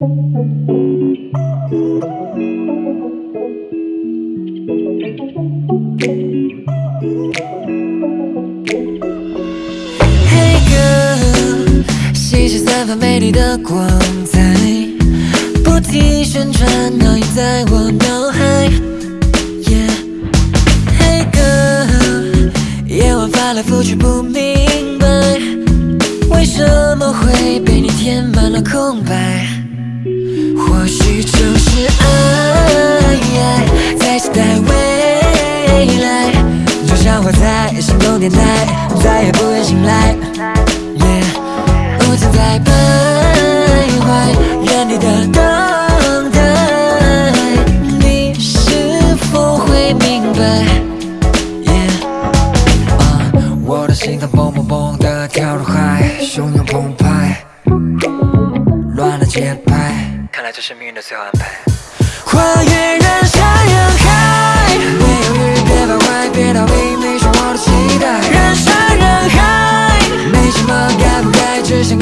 嘿哥，细细散发美丽的光彩，不停旋转烙印在我脑海。Yeah，嘿哥，夜晚翻来覆去不明白，为什么会被你填满了空白？或许就是爱，在期待未来，就像活在心动电台，再也不愿醒来。Yeah，不曾在徘徊原地的等待，你是否会明白？Yeah，啊，我的心脏砰砰砰的跳入海，汹涌澎湃，乱了节拍，看来这是命运的最好安排。跨越人山人海，别犹豫，别徘徊，别逃避，你是我的期待。人山人海，没什么该不该，只想。